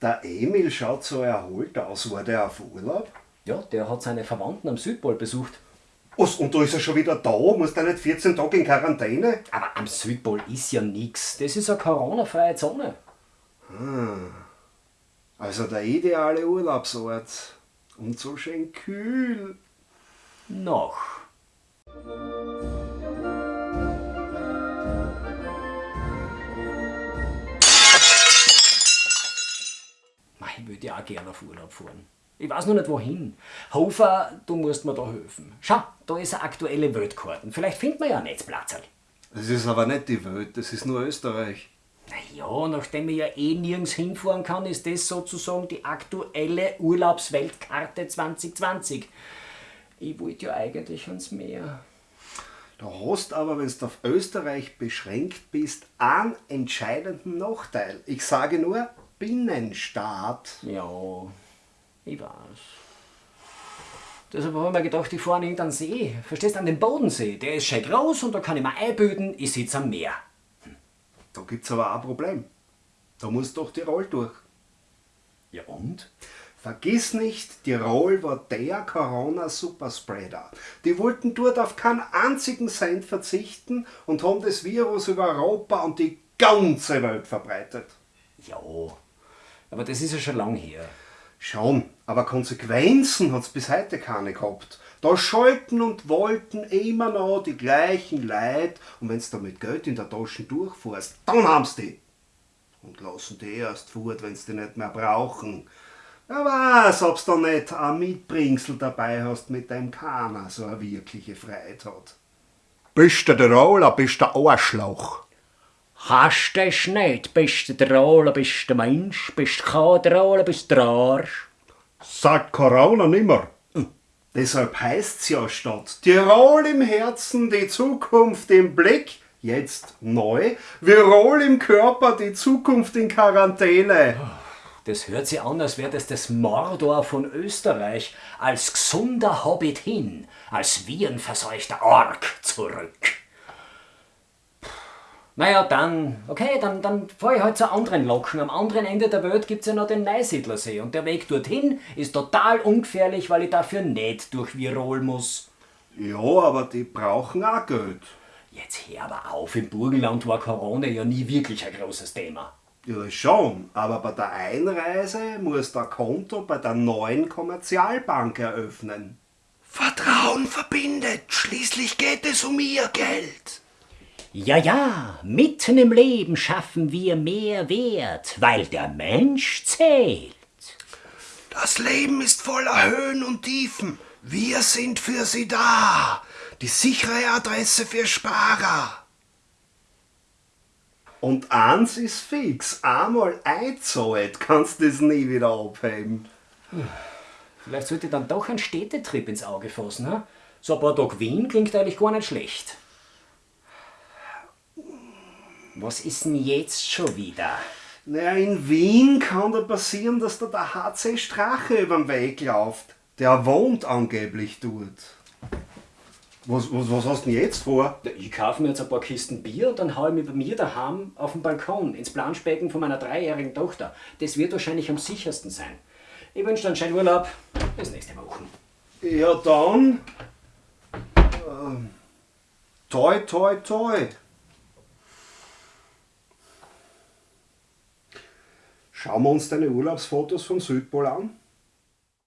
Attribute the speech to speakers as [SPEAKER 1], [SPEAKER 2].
[SPEAKER 1] Der Emil schaut so erholt aus. War der auf Urlaub?
[SPEAKER 2] Ja, der hat seine Verwandten am Südpol besucht.
[SPEAKER 1] Was, und da ist er schon wieder da? Muss der nicht 14 Tage in Quarantäne?
[SPEAKER 2] Aber am Südpol ist ja nix. Das ist eine Corona-freie Zone.
[SPEAKER 1] Also der ideale Urlaubsort. Und so schön kühl.
[SPEAKER 2] Noch. Ich würde ja auch gerne auf Urlaub fahren. Ich weiß noch nicht wohin. Hofer, du musst mir da helfen. Schau, da ist eine aktuelle Weltkarte. Vielleicht findet man ja ein Netzplatzerl.
[SPEAKER 1] Das ist aber nicht die Welt, das ist nur Österreich.
[SPEAKER 2] Naja, nachdem ich ja eh nirgends hinfahren kann, ist das sozusagen die aktuelle Urlaubsweltkarte 2020. Ich wollte ja eigentlich ans Meer.
[SPEAKER 1] Du hast aber, wenn du auf Österreich beschränkt bist, einen entscheidenden Nachteil. Ich sage nur Binnenstaat.
[SPEAKER 2] Ja, ich weiß. Deshalb habe ich mir gedacht, ich fahre an irgendeinen See. Verstehst du, an den Bodensee. Der ist schön groß und da kann ich mir einbilden, ich sitze am Meer.
[SPEAKER 1] Da gibt's aber auch ein Problem. Da muss doch Tirol durch.
[SPEAKER 2] Ja und?
[SPEAKER 1] Vergiss nicht, Tirol war der Corona-Superspreader. Die wollten dort auf keinen einzigen Cent verzichten und haben das Virus über Europa und die ganze Welt verbreitet.
[SPEAKER 2] Ja, aber das ist ja schon lang her.
[SPEAKER 1] Schon, aber Konsequenzen hat's bis heute keine gehabt. Da schalten und wollten immer noch die gleichen Leute und wenn's da mit Geld in der Tasche durchfährst, dann haben's die. Und lassen die erst fort, wenn's die nicht mehr brauchen. Wer weiß, ob's da nicht ein Mitbringsel dabei hast, mit dem keiner so eine wirkliche Freiheit hat. Bist du der Tiroler, bist du Arschloch.
[SPEAKER 2] Hast du es nicht? Bist du der Roller, bist du der Mensch, bist du kein Tiroler, bist du der Arsch.
[SPEAKER 1] Sagt Corona nimmer. Deshalb heißt's ja statt Tirol im Herzen, die Zukunft im Blick, jetzt neu, Virol im Körper, die Zukunft in Quarantäne.
[SPEAKER 2] Das hört sich an, als wäre das das Mordor von Österreich, als gesunder Hobbit hin, als virenverseuchter Ork zurück. Naja, dann, okay, dann, dann fahre ich halt zu anderen Locken. Am anderen Ende der Welt gibt's ja noch den Neusiedlersee und der Weg dorthin ist total ungefährlich, weil ich dafür nicht durch Virol muss.
[SPEAKER 1] Ja, aber die brauchen auch Geld.
[SPEAKER 2] Jetzt hör aber auf, im Burgenland war Corona ja nie wirklich ein großes Thema.
[SPEAKER 1] Ja, schon, aber bei der Einreise muss der Konto bei der neuen Kommerzialbank eröffnen. Vertrauen verbindet, schließlich geht es um ihr Geld.
[SPEAKER 2] Ja, ja, mitten im Leben schaffen wir mehr Wert, weil der Mensch zählt.
[SPEAKER 1] Das Leben ist voller Höhen und Tiefen. Wir sind für Sie da. Die sichere Adresse für Sparer. Und eins ist fix. Einmal eingezahlt, kannst du das nie wieder abheben.
[SPEAKER 2] Vielleicht sollte ich dann doch einen Städtetrip ins Auge fassen. Hm? So ein paar Tage Wien klingt eigentlich gar nicht schlecht. Was ist denn jetzt schon wieder?
[SPEAKER 1] Naja, in Wien kann da passieren, dass da der HC Strache überm Weg läuft. Der wohnt angeblich dort. Was, was, was hast du denn jetzt vor?
[SPEAKER 2] Ja, Ich kaufe mir jetzt ein paar Kisten Bier und dann haue ich mich bei mir daheim auf den Balkon ins Planschbecken von meiner dreijährigen Tochter. Das wird wahrscheinlich am sichersten sein. Ich wünsche dir einen schönen Urlaub. Bis nächste Woche.
[SPEAKER 1] Ja, dann. Ähm, toi, toi, toi. Schauen wir uns deine Urlaubsfotos vom Südpol an.